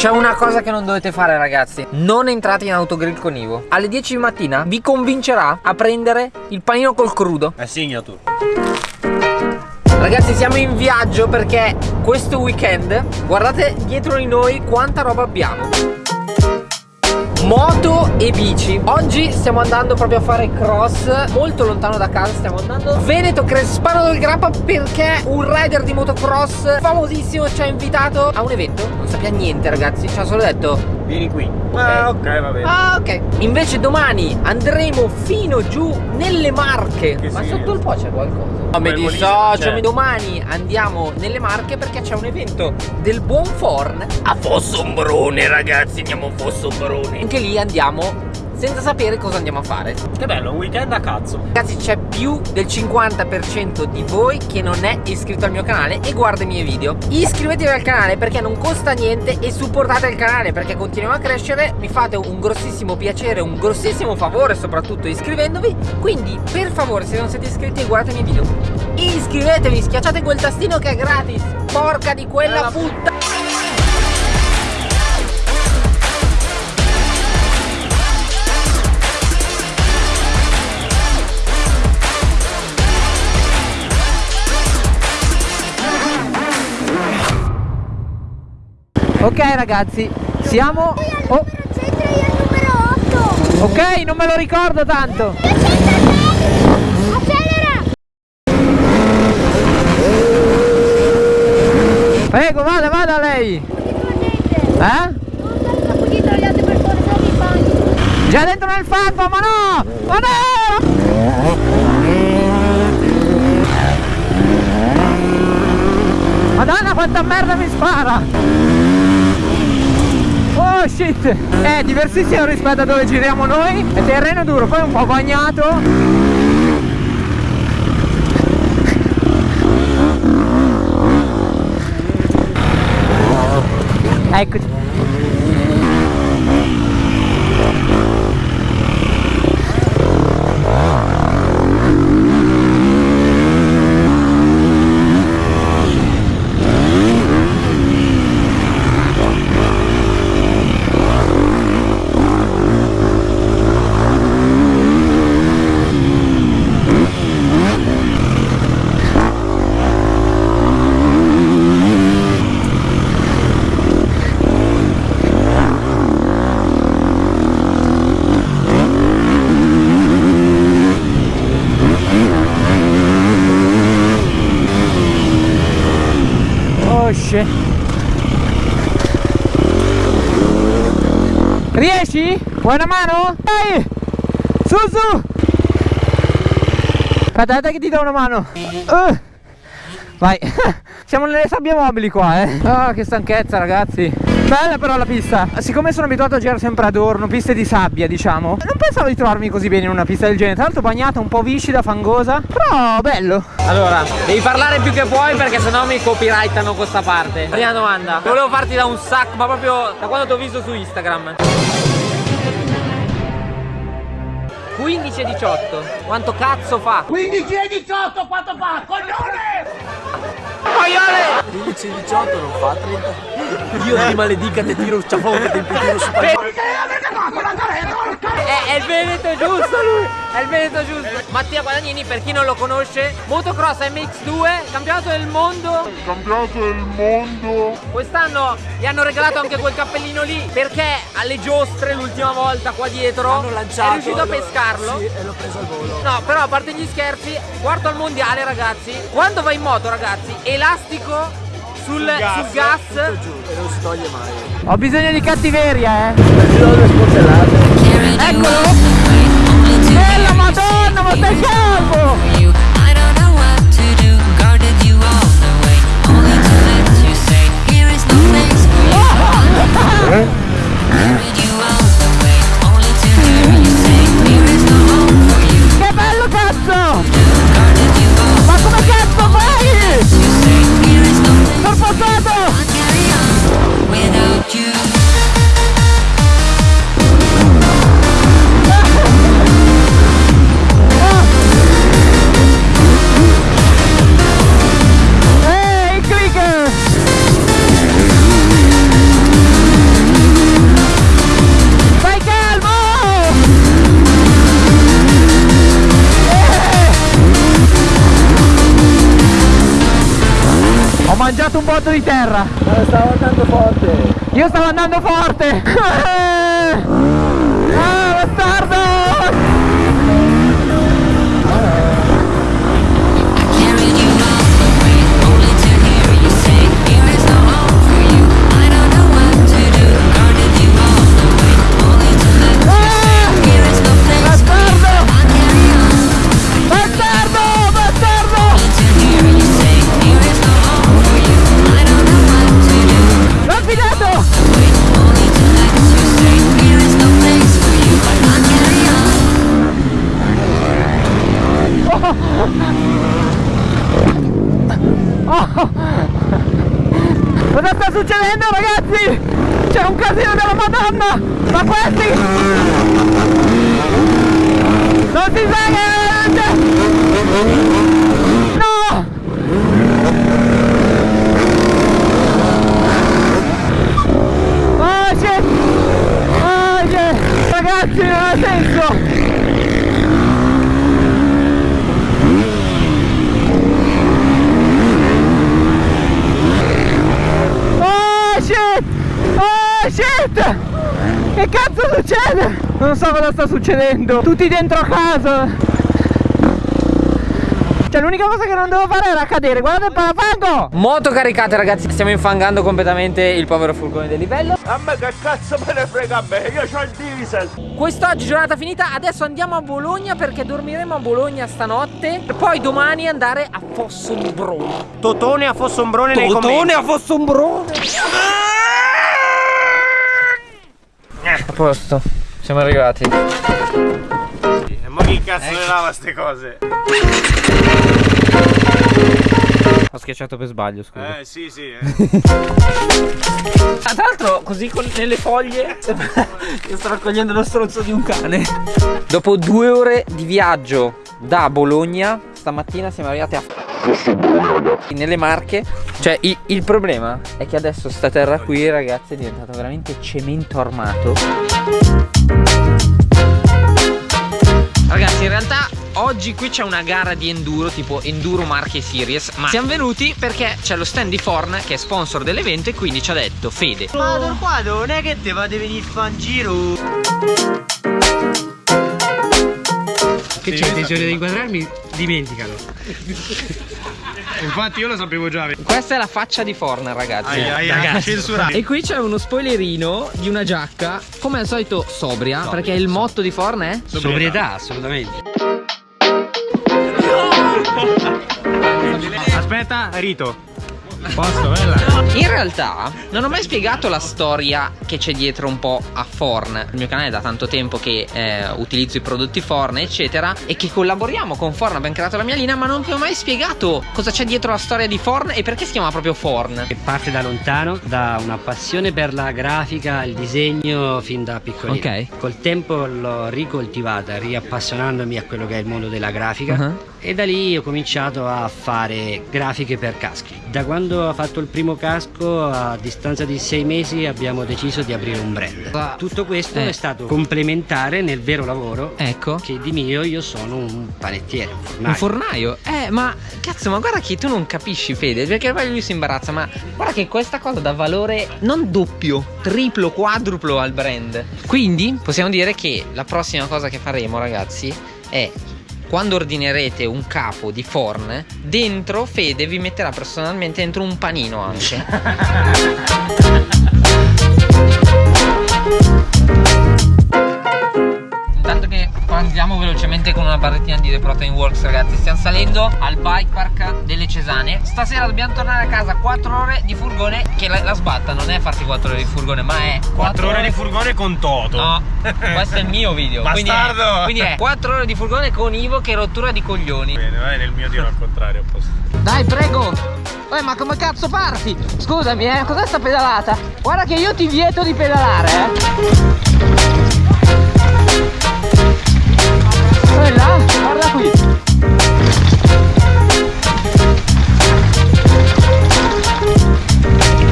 C'è una cosa che non dovete fare ragazzi. Non entrate in autogrill con Ivo. Alle 10 di mattina vi convincerà a prendere il panino col crudo. È signature Ragazzi siamo in viaggio perché questo weekend Guardate dietro di noi quanta roba abbiamo Moto e bici. Oggi stiamo andando proprio a fare cross Molto lontano da casa stiamo andando Veneto Crespano del Grappa Perché un rider di motocross famosissimo ci ha invitato a un evento. Non sapeva niente ragazzi Ci ha solo detto Vieni qui. Okay. Ah, ok, va bene. Ah, ok. Invece domani andremo fino giù nelle Marche. Che Ma sì. sotto il po' c'è qualcosa. No, mi dissocio. Domani andiamo nelle Marche perché c'è un evento del buon Forn a Fossombrone, ragazzi. Andiamo a Fossombrone. Anche lì andiamo senza sapere cosa andiamo a fare. Che bello, un weekend a cazzo. Ragazzi c'è più del 50% di voi che non è iscritto al mio canale e guarda i miei video. Iscrivetevi al canale perché non costa niente e supportate il canale perché continuiamo a crescere. Mi fate un grossissimo piacere, un grossissimo favore soprattutto iscrivendovi. Quindi per favore se non siete iscritti guardate i miei video. Iscrivetevi, schiacciate quel tastino che è gratis. Porca di quella puttana. Ok ragazzi, siamo... Oh. Ok, non me lo ricordo tanto. Accelera! Prego, vada, vada lei. Eh? Già dentro nel fango, ma no! Ma no! Madonna quanta merda mi spara! Oh shit. È diversissimo rispetto a dove giriamo noi. È terreno duro, poi un po' bagnato. Eccoci esce riesci? vuoi una mano? dai! Su su! Aspetta che ti do una mano. Uh. vai. Siamo nelle sabbie mobili qua eh. Oh che stanchezza ragazzi Bella però la pista Siccome sono abituato a girare sempre ad orno Piste di sabbia diciamo Non pensavo di trovarmi così bene in una pista del genere Tra l'altro bagnata un po' viscida, fangosa Però bello Allora Devi parlare più che puoi perché sennò mi copyrightano questa parte Prima domanda Volevo farti da un sacco Ma proprio da quando ti ho visto su Instagram 15 e 18 Quanto cazzo fa? 15 e 18 quanto fa? Coglione! Coglione! 15 e 18 non fa 30 io ti maledica, ti tiro un ciafone, ti tiro su Perché è, è il Veneto giusto lui, è il Veneto giusto. Mattia Guadagnini, per chi non lo conosce, motocross MX2, campionato del mondo. Campionato del mondo. Quest'anno gli hanno regalato anche quel cappellino lì perché alle giostre l'ultima volta qua dietro hanno lanciato, è riuscito a pescarlo. Sì, e l'ho preso al volo. No, però a parte gli scherzi, quarto al mondiale ragazzi. Quando vai in moto ragazzi, elastico sul, gas, sul gas. e non si toglie mai. Ho bisogno di cattiveria, eh. Eccolo! Bella madonna, ma stai calmo! Eh? eh? Fatto di terra. Ma stavo andando forte. Io stavo andando forte. succedendo ragazzi? C'è un casino della madonna! Ma questi! Non si sa che... No! Oh shit! Oh shit! Ragazzi non ha senso! Oh shit! Oh shit! Che cazzo succede? Non so cosa sta succedendo. Tutti dentro a casa. Cioè l'unica cosa che non devo fare era cadere. Guardate il parafango! Moto caricate ragazzi. Stiamo infangando completamente il povero furgone del livello. A me che cazzo me ne frega a me, io c'ho il diesel. Quest'oggi giornata finita, adesso andiamo a Bologna perché dormiremo a Bologna stanotte. Per poi domani andare a Fossombrone. Totone a Fossombrone nei Totone commenti. a Fossombrone! A posto, siamo arrivati. E mo chi cazzo le lava ste cose? Ho schiacciato per sbaglio, scusa. Eh sì sì. eh. Ah, tra l'altro, così con, nelle foglie che sto raccogliendo lo stronzo di un cane. Dopo due ore di viaggio da Bologna, stamattina siamo arrivati a nelle Marche. Cioè, i- il problema è che adesso sta terra qui, ragazzi, è diventato veramente cemento armato. Ragazzi, in realtà oggi qui c'è una gara di enduro, tipo Enduro Marche Series. Ma siamo venuti perché c'è lo stand di Forn che è sponsor dell'evento e quindi ci ha detto Fede. Ma qua non è che te va a venire fa un giro. Che c'è intenzione di inquadrarmi? Dimenticalo. Infatti io lo sapevo già. Questa è la faccia di Forn, ragazzi. Ragazzi, censurato. E qui c'è uno spoilerino di una giacca, come al solito sobria, perché il motto di Forn è Sobrietà, assolutamente. Aspetta, Rito. Posto, bella. In realtà non ho mai spiegato la storia che c'è dietro un po' a Forn. Il mio canale è da tanto tempo che eh, utilizzo i prodotti Forn, eccetera, e che collaboriamo con Forn. Abbiamo creato la mia linea, ma non vi ho mai spiegato cosa c'è dietro la storia di Forn e perché si chiama proprio Forn. Che parte da lontano, da una passione per la grafica, il disegno fin da piccolino. Ok. Col tempo l'ho ricoltivata, riappassionandomi a quello che è il mondo della grafica. Uh-huh. E da lì ho cominciato a fare grafiche per caschi. Da quando ho fatto il primo casco, a distanza di sei mesi, abbiamo deciso di aprire un brand. Tutto questo Eh. è stato complementare nel vero lavoro Ecco. che di mio io sono un panettiere, un fornaio. Un fornaio? Eh, ma cazzo, ma guarda che tu non capisci, Fede, perché poi lui si imbarazza, ma guarda che questa cosa dà valore non doppio, triplo, quadruplo al brand. Quindi possiamo dire che la prossima cosa che faremo, ragazzi, è quando ordinerete un capo di forn, dentro Fede vi metterà personalmente dentro un panino anche. andiamo velocemente con una barrettina di The Protein Works ragazzi Stiamo salendo al bike park delle Cesane Stasera dobbiamo tornare a casa 4 ore di furgone Che la, la sbatta non è farti 4 ore di furgone ma è 4 ore di furgone con Toto. No, questo è il mio video quindi è, Bastardo! quindi è 4 ore di furgone con Ivo che rottura di coglioni Bene, vai nel mio dirò al contrario. a posto. Dai prego Eh ma come cazzo parti? Scusami eh, cos'è sta pedalata? Guarda che io ti vieto di pedalare eh Quella? Guarda qui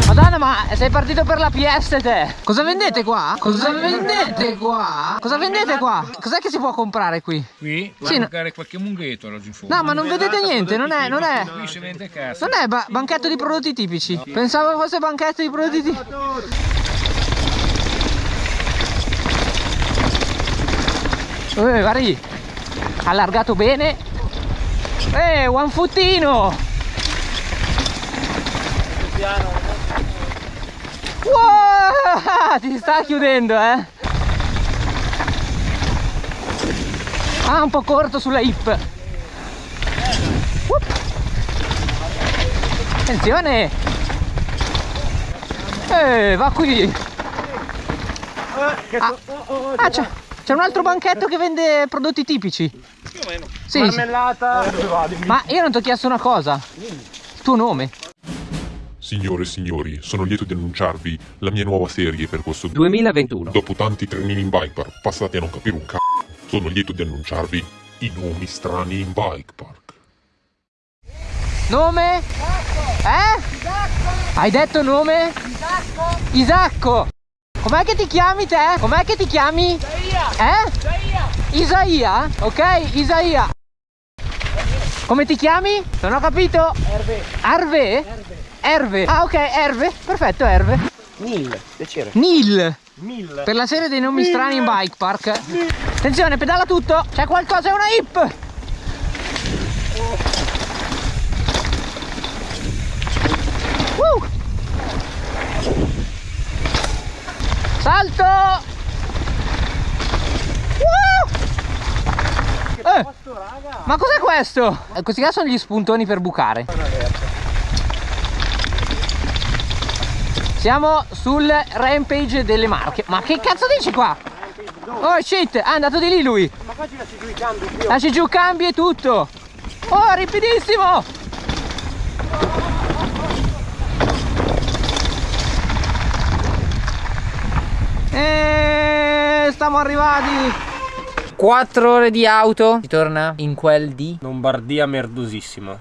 Madonna ma sei partito per la PS te. Cosa vendete qua? Cosa vendete qua? Cosa vendete qua? Cos'è che si può comprare qui? Qui Sì, sì, no- qualche munghetto laggiù in fondo. No, ma non vedete niente, non è, non è, Qui si vende cazzo. non è ba- banchetto di prodotti tipici. Pensavo fosse banchetto di prodotti tipici. Eh, guardi, allargato bene. Eh, one footino. Wow, ti sta chiudendo, eh. Ah, un po' corto sulla hip. Whoop. Attenzione! Eh, va qui! Ah, ah, c'è, un altro banchetto che vende prodotti tipici. Più o meno. Sì, Marmellata. ma io non ti ho chiesto una cosa. tuo nome? Signore e signori, sono lieto di annunciarvi la mia nuova serie per questo 2021. Dopo tanti trenini in bike park passati a non capire un c***o, sono lieto di annunciarvi i nomi strani in bike park. Nome? Eh? Hai detto nome? Isacco. Isacco. Com'è che ti chiami te? Com'è che ti chiami? Isaia. Eh? Isaia. Ok, Isaia. Come ti chiami? Non ho capito. Erve. Arve? Erve. Ah ok, Erve. Perfetto, Erve. Nil, piacere. Nil. Mil. Per la serie dei nomi strani in bike park. Attenzione, pedala tutto. C'è qualcosa, è una hip. Uh. Salto. Uh. Eh, Ma cos'è questo? Eh, Questi qua sono gli spuntoni per bucare. Siamo sul rampage delle marche. Ma che cazzo dici qua? Oh shit, è andato di lì lui. Ma qua ci lasci giù i cambi più. Lasci giù cambi e tutto. Oh, ripidissimo. E stiamo arrivati. 4 ore di auto. Si torna in quel di Lombardia merdosissima.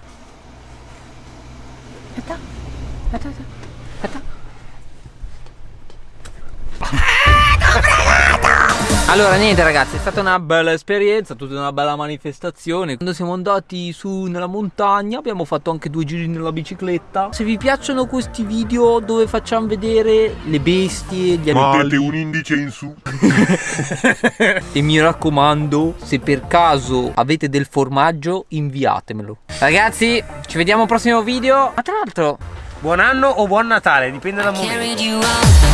Allora niente ragazzi è stata una bella esperienza Tutta una bella manifestazione. Quando siamo andati su nella montagna Abbiamo fatto anche due giri nella bicicletta. Se vi piacciono questi video dove facciamo vedere le bestie, gli animali. Mettete un indice in su. E mi raccomando Se per caso avete del formaggio inviatemelo. Ragazzi ci vediamo al prossimo video. Ma tra l'altro Buon anno o buon Natale, dipende da momento.